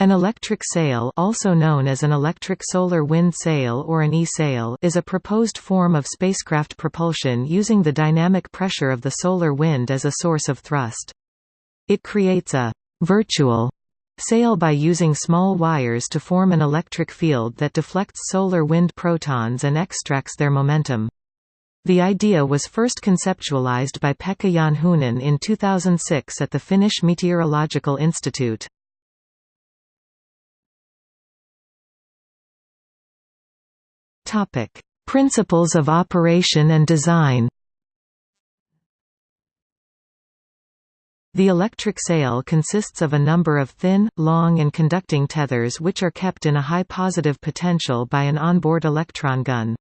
An electric sail also known as an electric solar wind sail or an e-sail is a proposed form of spacecraft propulsion using the dynamic pressure of the solar wind as a source of thrust. It creates a «virtual» sail by using small wires to form an electric field that deflects solar wind protons and extracts their momentum. The idea was first conceptualized by Pekka Janhunen in 2006 at the Finnish Meteorological Institute. Topic: Principles of operation and design. The electric sail consists of a number of thin, long and conducting tethers which are kept in a high positive potential by an onboard electron gun.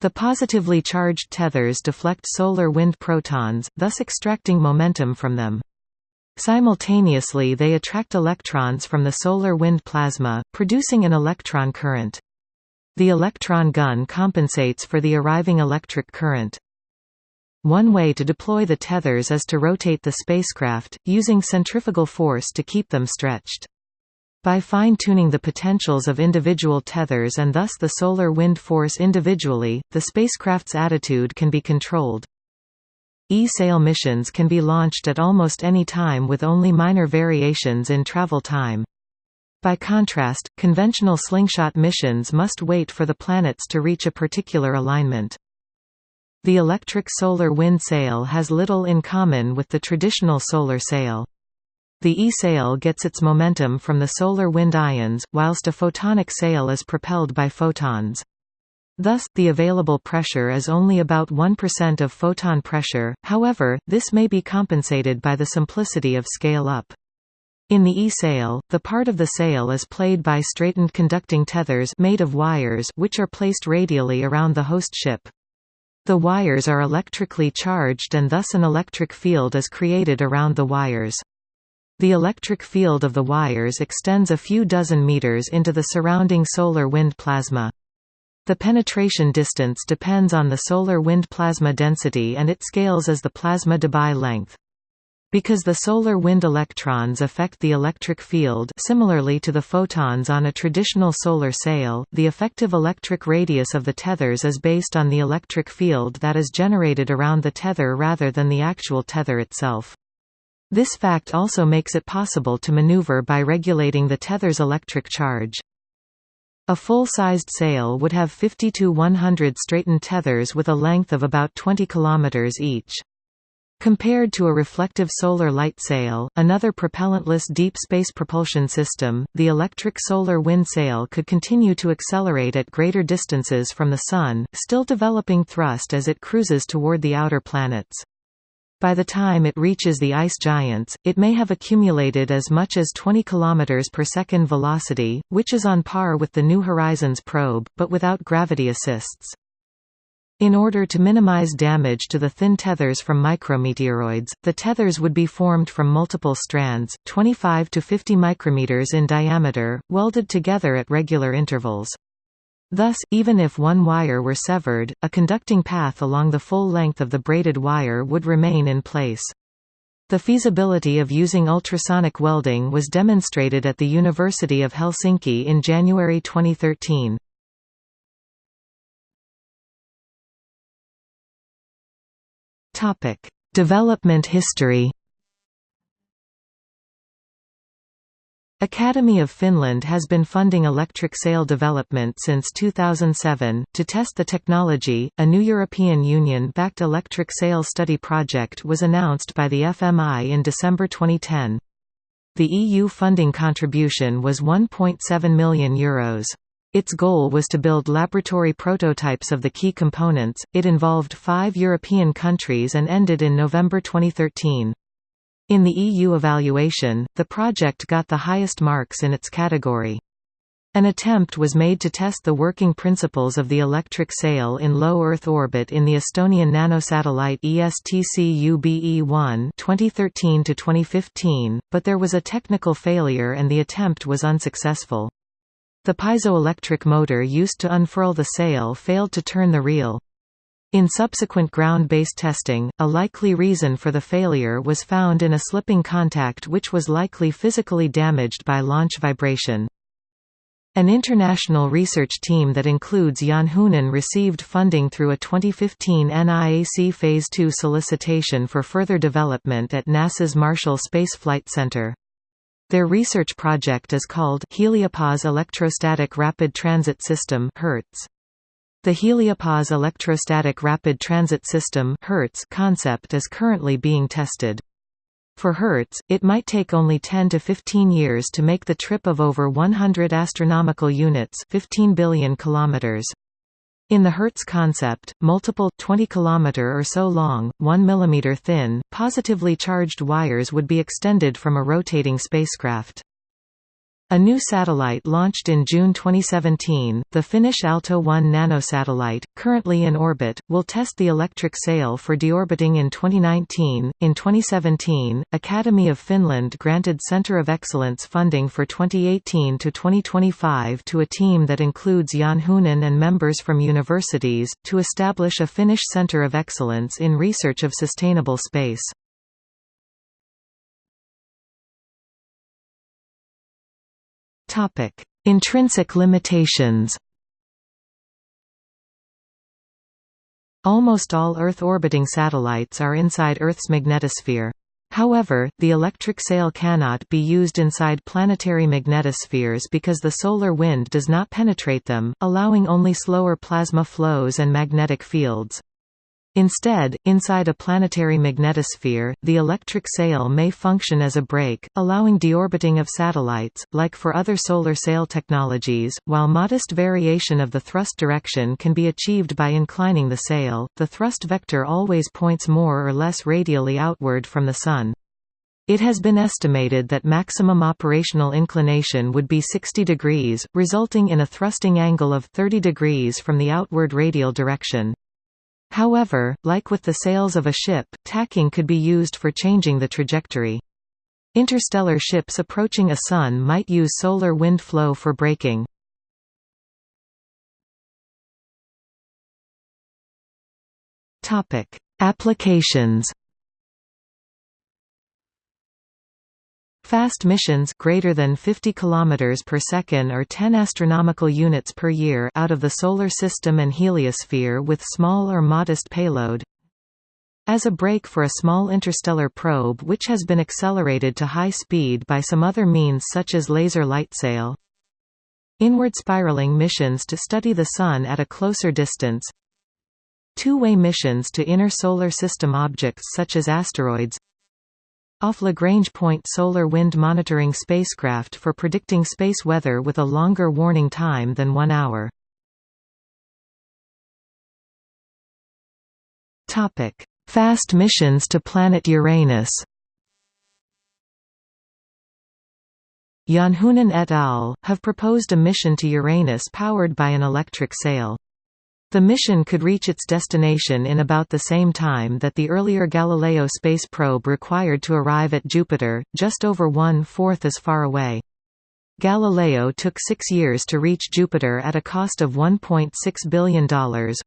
The positively charged tethers deflect solar wind protons, thus extracting momentum from them. Simultaneously they attract electrons from the solar wind plasma, producing an electron current. The electron gun compensates for the arriving electric current. One way to deploy the tethers is to rotate the spacecraft, using centrifugal force to keep them stretched. By fine-tuning the potentials of individual tethers and thus the solar wind force individually, the spacecraft's attitude can be controlled. E-sail missions can be launched at almost any time with only minor variations in travel time. By contrast, conventional slingshot missions must wait for the planets to reach a particular alignment. The electric solar wind sail has little in common with the traditional solar sail. The E-sail gets its momentum from the solar wind ions, whilst a photonic sail is propelled by photons. Thus, the available pressure is only about 1% of photon pressure, however, this may be compensated by the simplicity of scale-up. In the E-sail, the part of the sail is played by straightened conducting tethers made of wires which are placed radially around the host ship. The wires are electrically charged and thus an electric field is created around the wires. The electric field of the wires extends a few dozen meters into the surrounding solar wind plasma. The penetration distance depends on the solar wind plasma density and it scales as the plasma Debye length. Because the solar wind electrons affect the electric field similarly to the photons on a traditional solar sail, the effective electric radius of the tethers is based on the electric field that is generated around the tether rather than the actual tether itself. This fact also makes it possible to maneuver by regulating the tether's electric charge. A full-sized sail would have 50 to 100 straightened tethers with a length of about 20 km each. Compared to a reflective solar light sail, another propellantless deep space propulsion system, the electric solar wind sail could continue to accelerate at greater distances from the Sun, still developing thrust as it cruises toward the outer planets. By the time it reaches the ice giants, it may have accumulated as much as 20 km per second velocity, which is on par with the New Horizons probe, but without gravity assists. In order to minimize damage to the thin tethers from micrometeoroids, the tethers would be formed from multiple strands, 25 to 50 micrometers in diameter, welded together at regular intervals. Thus, even if one wire were severed, a conducting path along the full length of the braided wire would remain in place. The feasibility of using ultrasonic welding was demonstrated at the University of Helsinki in January 2013. Topic: Development history. Academy of Finland has been funding electric sail development since 2007. To test the technology, a new European Union backed electric sail study project was announced by the FMI in December 2010. The EU funding contribution was €1.7 million. Euros. Its goal was to build laboratory prototypes of the key components. It involved five European countries and ended in November 2013. In the EU evaluation, the project got the highest marks in its category. An attempt was made to test the working principles of the electric sail in low Earth orbit in the Estonian nanosatellite ESTCube-1 2013–2015, but there was a technical failure and the attempt was unsuccessful. The piezoelectric motor used to unfurl the sail failed to turn the reel. In subsequent ground-based testing, a likely reason for the failure was found in a slipping contact which was likely physically damaged by launch vibration. An international research team that includes Janhunen received funding through a 2015 NIAC Phase II solicitation for further development at NASA's Marshall Space Flight Center. Their research project is called Heliopause Electrostatic Rapid Transit System (HERTS). The Heliopause Electrostatic Rapid Transit System concept is currently being tested. For HERTS, it might take only 10 to 15 years to make the trip of over 100 astronomical units 15 billion kilometers. In the HERTS concept, multiple 20 km or so long, 1 mm thin, positively charged wires would be extended from a rotating spacecraft. A new satellite launched in June 2017, the Finnish Aalto-1 nanosatellite, currently in orbit, will test the electric sail for deorbiting in 2019. In 2017, Academy of Finland granted Center of Excellence funding for 2018 to 2025 to a team that includes Janhunen and members from universities, to establish a Finnish Center of Excellence in research of sustainable space. Topic: Intrinsic limitations. Almost all Earth-orbiting satellites are inside Earth's magnetosphere. However, the electric sail cannot be used inside planetary magnetospheres because the solar wind does not penetrate them, allowing only slower plasma flows and magnetic fields. Instead, inside a planetary magnetosphere, the electric sail may function as a brake, allowing deorbiting of satellites, like for other solar sail technologies. While modest variation of the thrust direction can be achieved by inclining the sail, the thrust vector always points more or less radially outward from the Sun. It has been estimated that maximum operational inclination would be 60 degrees, resulting in a thrusting angle of 30 degrees from the outward radial direction. However, like with the sails of a ship, tacking could be used for changing the trajectory. Interstellar ships approaching a sun might use solar wind flow for braking. Applications Fast missions greater than 50 km per second or 10 astronomical units per year out of the solar system and heliosphere with small or modest payload. As a brake for a small interstellar probe which has been accelerated to high speed by some other means such as laser light sail. Inward spiraling missions to study the Sun at a closer distance. Two-way missions to inner solar system objects such as asteroids off Lagrange Point solar wind monitoring spacecraft for predicting space weather with a longer warning time than one hour. Fast missions to planet Uranus Janhunen et al. have proposed a mission to Uranus powered by an electric sail. The mission could reach its destination in about the same time that the earlier Galileo space probe required to arrive at Jupiter, just over one-fourth as far away. Galileo took six years to reach Jupiter at a cost of $1.6 billion,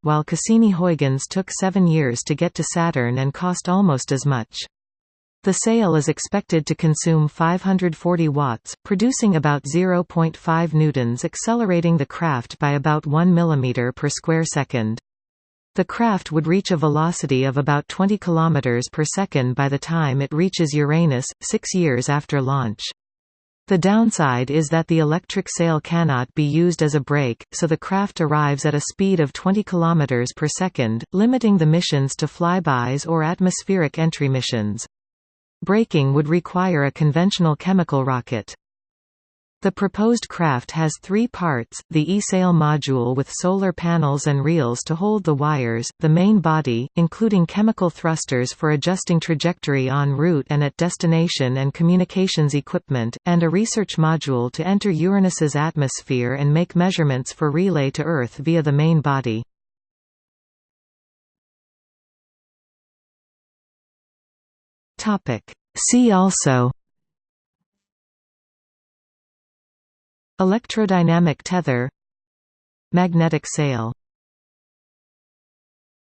while Cassini-Huygens took seven years to get to Saturn and cost almost as much. The sail is expected to consume 540 watts, producing about 0.5 newtons accelerating the craft by about 1 mm per square second. The craft would reach a velocity of about 20 km per second by the time it reaches Uranus, six years after launch. The downside is that the electric sail cannot be used as a brake, so the craft arrives at a speed of 20 km per second, limiting the missions to flybys or atmospheric entry missions. Braking would require a conventional chemical rocket. The proposed craft has three parts, the e-sail module with solar panels and reels to hold the wires, the main body, including chemical thrusters for adjusting trajectory en route and at destination and communications equipment, and a research module to enter Uranus's atmosphere and make measurements for relay to Earth via the main body. Topic. See also Electrodynamic tether Magnetic sail